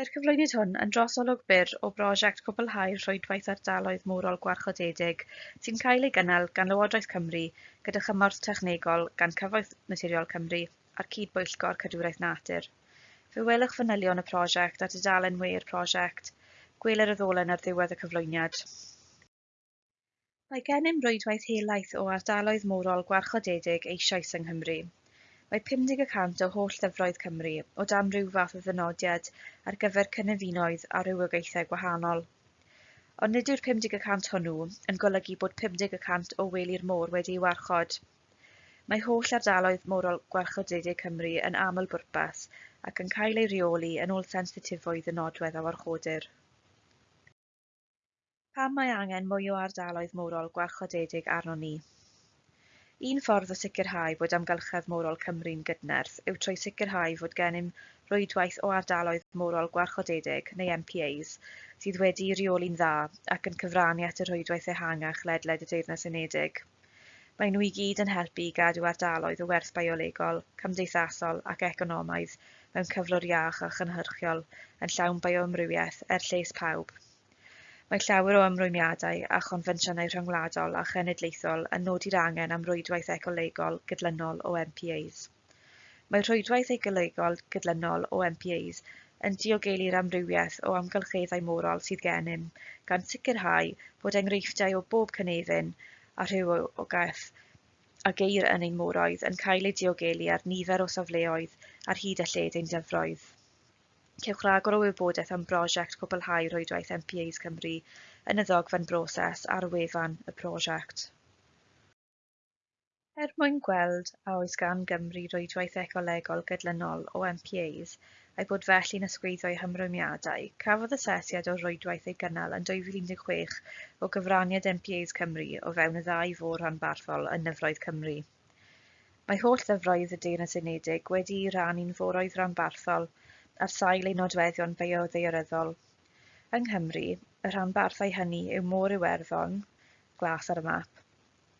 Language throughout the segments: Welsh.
Mae'r cyflwyniad hwn yn drosolwg byr o brosiect cwblhau rhwydwaith ardaloedd mwrol gwarchodedig sy'n cael ei gynnal gan Lywodraeth Cymru gyda chymorth technegol gan Cyfoeth Naturiol Cymru a'r Cydbwyllgor Cadwraeth Natur. Fe welwch fanylion y prosiect a y we'r prosiect, gweler y ddolen ar ddiwedd y cyflwyniad. Mae gennym rwydwaith helaeth o ardaloedd morol gwarchodedig eisoes yng Nghymru. Mae pum deg y cant o holl lyfroedd Cymru o dan rhyw fath o ddynodiad ar gyfer cynefinoedd a rywogaethau gwahanol. Ond nid yw'r 50% hwnnw yn golygu bod 50% o weli'r môr wedi'i warchod. Mae holl ardaloedd morol gwarchodedig Cymru yn aml bwrpas ac yn cael ei reoli yn ôl sensitifoedd y nodwedd a warchodir. Pam mae angen mwy o ardaloedd morol gwarchodedig arno ni? Un ffordd o sicrhau bod amgylchedd morol Cymru'n gydnerth yw trwy sicrhau fod gennym rwydwaith o ardaloedd morol gwarchodedig neu MPAs sydd wedi'i reoli'n dda ac yn cyfrannu at y rwydwaith ehangach ledled y Deyrnas Unedig. Mae nhw i gyd yn helpu i gadw ardaloedd o werth biolegol, cymdeithasol ac economaidd mewn cyflwr iach a chynhyrchiol yn llawn bioamrywiaeth er lles pawb. Mae llawer o ymrwymiadau a chonfensiynau rhyngwladol a chenedlaethol yn nodi'r angen am rwydwaith ecolegol gydlynol o MPAs. Mae rhwydwaith ecolegol gydlynol o MPAs yn diogelu'r amrywiaeth o amgylcheddau morol sydd gennym gan sicrhau bod enghreifftiau o bob cynefin a rhywogaeth a geir yn ein moroedd yn cael eu diogelu ar nifer o safleoedd ar hyd y lled ein dyfroedd. Cewch rhagor o wybodaeth am brosiect cwblhau rwydwaith MPAs Cymru yn y ddogfen broses ar wefan y prosiect. Er mwyn gweld a oes gan Gymru rwydwaith ecolegol gydlynol o MPAs a'i bod felly'n ysgwyddo i hymrwymiadau, cafodd asesiad o rwydwaith ei gynnal yn 2016 o gyfraniad MPAs Cymru o fewn y ddau fôr rhanbarthol yn Nyfroedd Cymru. Mae holl ddyfroedd y Deyrnas Unedig wedi ei rannu'n foroedd rhanbarthol ar sail ei nodweddion bioddeiryddol. Yng Nghymru, y rhanbarthau hynny yw Môr Iwerddon, glas ar y map,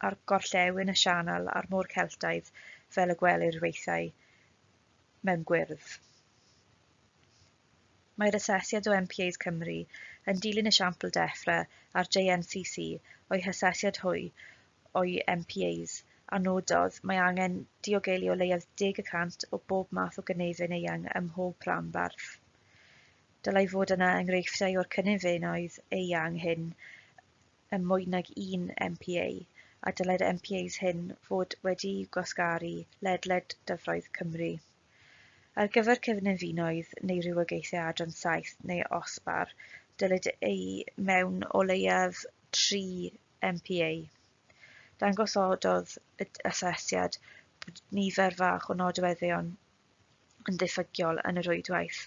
a'r gorllewin y sianel a'r môr Celtaidd fel y gwelir weithiau mewn gwyrdd. Mae'r asesiad o MPAs Cymru yn dilyn esiampl deffro ar JNCC o'i hasesiad hwy o'i MPAs a nododd mae angen diogelu o leiaf 10% o bob math o gynefin eang ym mhob rhan. Dylai fod yna enghreifftiau o'r cynefinoedd eang hyn ym mwy nag un MPA, a dylai'r MPAs hyn fod wedi gwasgaru ledled dyfroedd Cymru. Ar gyfer cyfnefinoedd neu rywogaethau adran saith neu osbar, dylid ei mewn o leiaf 3 MPA dangosododd y asesiad bod nifer fach o nodweddion yn diffygiol yn y rwydwaith,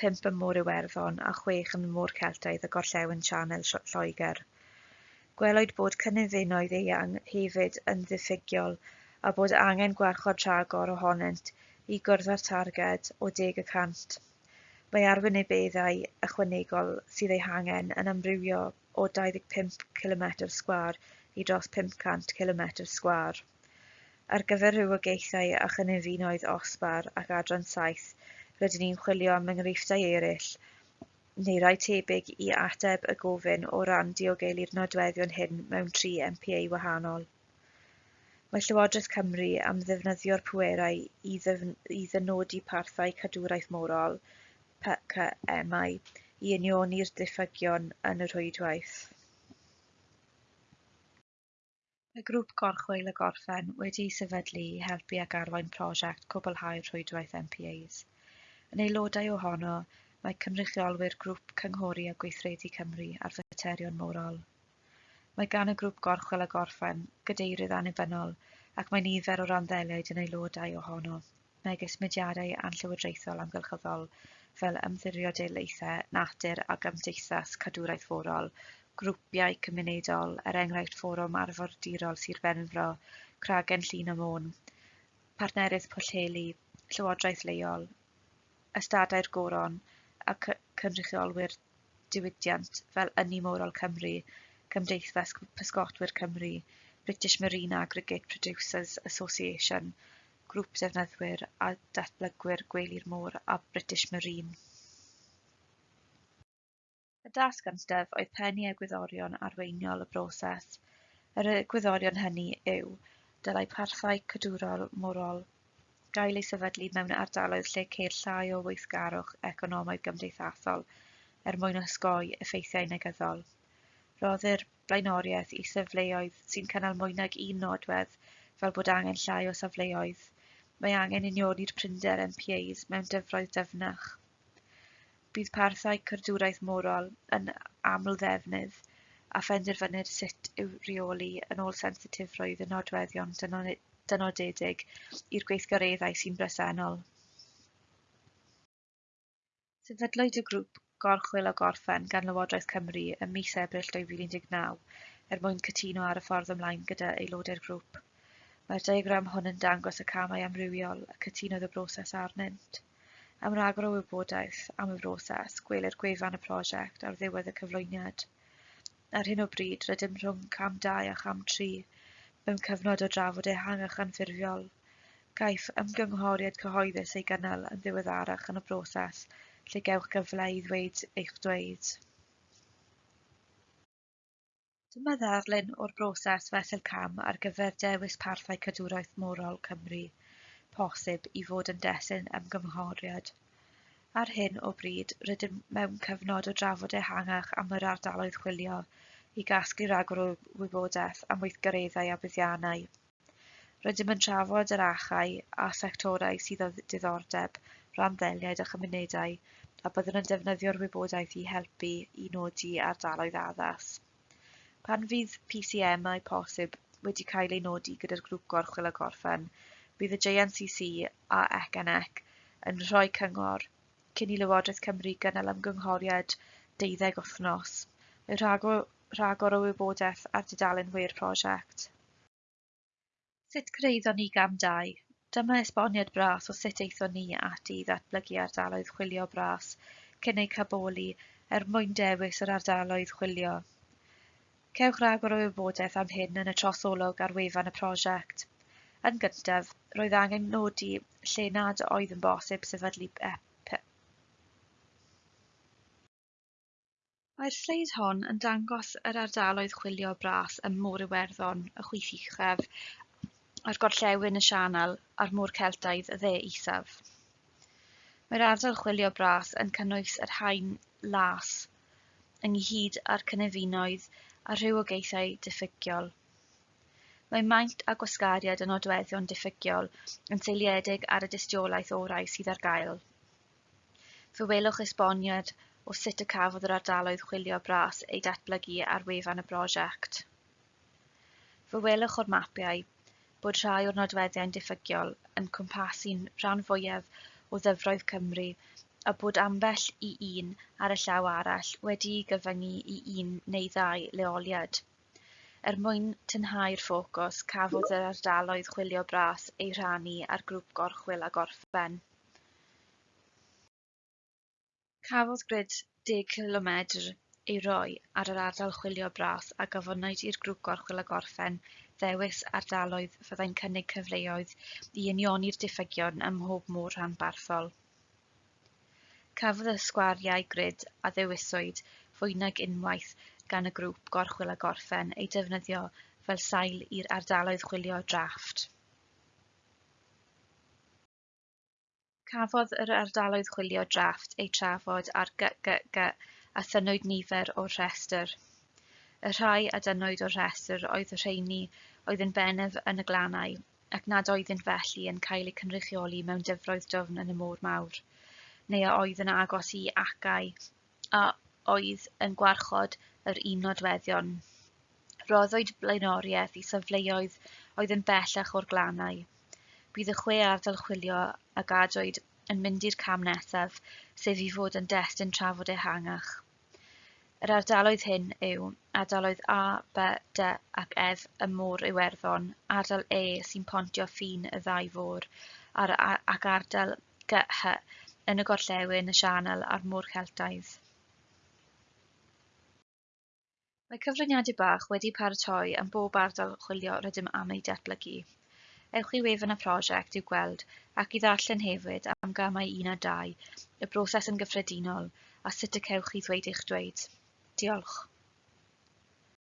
pump ym Môr Iwerddon a chwech yn Môr Celtaidd a Gorllewin Sianel Lloegr. Gwelwyd bod cynefinoedd eang hefyd yn ddiffygiol a bod angen gwarchod rhagor ohonynt i gwrdd â'r targed o 10 y cant. Mae arwynebeddau ychwanegol sydd eu hangen yn amrywio o 25 km2 i dros 500 km sgwâr, ar gyfer rhywogaethau a chynefinoedd osbar ac adran saith rydyn ni'n chwilio am enghreifftiau eraill neu rai tebyg i ateb y gofyn o ran diogelu'r nodweddion hyn mewn tri MPA wahanol. Mae Llywodraeth Cymru am ddefnyddio'r pwerau i, ddefn i ddynodi parthau cadwraeth morol PCMI i unioni'r diffygion yn y rhwydwaith. Y grŵp Gorchwyn y Gorffen wedi'i sefydlu i helpu ac arwain prosiect Cwblhau Rhwydwaith MPAs. Yn aelodau ohono, mae cynrychiolwyr Grŵp Cynghori a Gweithredu Cymru a'r Faterion Morol. Mae gan y grŵp Gorchwil y Gorffen gadeirydd annibynnol ac mae nifer o randdeliaid yn aelodau ohono, megis mudiadau anllywodraethol amgylchyddol fel ymddiriedolaethau natur a gymdeithas cadwraeth forol grwpiau cymunedol, er enghraifft Fforwm Arfordirol Sir Benfro, Cragen Llŷn y Môn, Partnerydd Pwllheli, Llywodraeth Leol, Ystadau'r Goron a Cynrychiolwyr Diwydiant fel Ynni Morol Cymru, Cymdeithas Pysgotwyr Cymru, British Marine Aggregate Producers Association, Grŵp Defnyddwyr a Datblygwyr Gwelir Môr a British Marine. Y dasganstef oedd pennu egwyddorion arweiniol y broses, yr egwyddorion hynny yw, dylai parthau cadwrol morol gael ei sefydlu mewn ardaloedd lle ceir llai o weithgarwch economaidd gymdeithasol er mwyn osgoi effeithiau negyddol. Roddir blaenoriaeth i safleoedd sy'n cynnal mwy nag un nodwedd fel bod angen llai o safleoedd. Mae angen unioni'r prinder MPAs mewn dyfroedd dyfnach. Bydd parthau Cadwraeth Morol yn aml-ddefnydd, a phenderfynir sut yw rheoli yn ôl sensitifrwydd y nodweddion dynodedig i'r gweithgareddau sy'n bresennol. Sefydlwyd y grŵp Gorchwil a Gorffen gan Lywodraeth Cymru ym mis Ebrill 2019 er mwyn cytuno ar y ffordd ymlaen gyda aelodau'r grŵp. Mae'r diagram hwn yn dangos y camau amrywiol a cytunodd y broses arnynt. Am ragor o wybodaeth am y broses, gwelir gwefan y prosiect ar ddiwedd y cyflwyniad. Ar hyn o bryd, rydym rhwng cam 2 a cham 3 mewn cyfnod o drafod ehangach anffurfiol. Caiff ymgynghoriad cyhoeddus ei gynnal yn ddiweddarach yn y broses lle gewch gyfle i ddweud eich dweud. Dyma ddarlun o'r broses fesel cam ar gyfer dewis parthau cadwraeth morol Cymru posib i fod yn destun ymgynghoriad. Ar hyn o bryd, rydym mewn cyfnod o drafod ehangach am yr ardaloedd chwilio i gasglu ragor o wybodaeth am weithgareddau a buddiannau. Rydym yn trafod yr achau a sectorau sydd o diddordeb, randddeliad a chymunedau, a byddwn yn defnyddio'r wybodaeth i helpu i nodi ardaloedd addas. Pan fydd PCM posib wedi cael ei nodi gyda'r grŵp gorchwil a gorffen, bydd y JNCC a ECNEC yn rhoi cyngor cyn i Lywodraeth Cymru gynnal ymgynghoriad 12 wythnos, mae rhagor, rhagor o wybodaeth ar dudalen wir prosiect. Sut cyrraeddo ni gam 2? Dyma esboniad bras o sut eithon ni ati i ddatblygu ardaloedd chwilio bras cyn eu caboli er mwyn dewis yr ardaloedd chwilio. Cewch rhagor o wybodaeth am hyn yn y trosolwg ar wefan y prosiect. Yn gyntaf, roedd angen nodi lle nad oedd yn bosib sefydlu EP. Mae'r sleid hon yn dangos yr ardaloedd chwilio bras ym Môr Iwerddon, y chwith uchaf, a'r gorllewin y Sianel a'r Môr Celtaidd y dde isaf. Mae'r ardal chwilio bras yn cynnwys yr haen las ynghyd â'r cynefinoedd a rhywogaethau diffygiol. Mae maint a gwasgariad yn nodweddion diffygiol yn seiliedig ar y dystiolaeth orau sydd ar gael. Fe welwch esboniad o sut y cafodd yr ardaloedd chwilio bras eu datblygu ar wefan y brosiect. Fe welwch o'r mapiau bod rhai o'r nodweddiau'n diffygiol yn cwmpasu'n rhan fwyaf o ddyfroedd Cymru a bod ambell i un ar y llaw arall wedi'i gyfyngu i un neu ddau leoliad. Er mwyn tynhau'r ffocws, cafodd yr ardaloedd chwilio bras eu rhannu ar grŵp gorchwil a gorffen. Cafodd grid 10 km ei roi ar yr ardal chwilio bras a gofynnwyd i'r grŵp gorchwil a gorffen ddewis ardaloedd fyddai'n cynnig cyfleoedd i unioni'r diffygion ym mhob môr rhanbarthol. Cafodd y sgwariau grid a ddewiswyd fwy nag unwaith gan y grŵp gorchwil a gorffen ei defnyddio fel sail i'r ardaloedd chwilio drafft. Cafodd yr ardaloedd chwilio drafft eu trafod ar GGG a thynwyd nifer o'r rhestr. Y rhai a dynwyd o'r rhestr oedd y rheini oedd yn bennaf yn y glannau ac nad oeddyn felly yn cael eu cynrychioli mewn dyfroedd dofn yn y môr mawr, neu a oedd yn agos i acau a oedd yn gwarchod yr un nodweddion. Roddwyd blaenoriaeth i safleoedd oedd yn bellach o'r glannau. Bydd y chwe ardal chwilio a gadwyd yn mynd i'r cam nesaf, sef i fod yn destun trafod ehangach. Yr ardaloedd hyn yw ardaloedd A, B, D ac F y môr Iwerddon, ardal E sy'n pontio ffin y ddau fôr, ac ardal GH yn y gorllewin y sianel a'r môr Celtaidd. Mae cyfraniadau bach wedi paratoi am bob ardal chwilio rydym am ei datblygu. Ewch i wefan y prosiect i'w gweld ac i ddarllen hefyd am gamau 1 a 2, y broses yn gyffredinol a sut y cewch chi ddweud eich dweud. Diolch.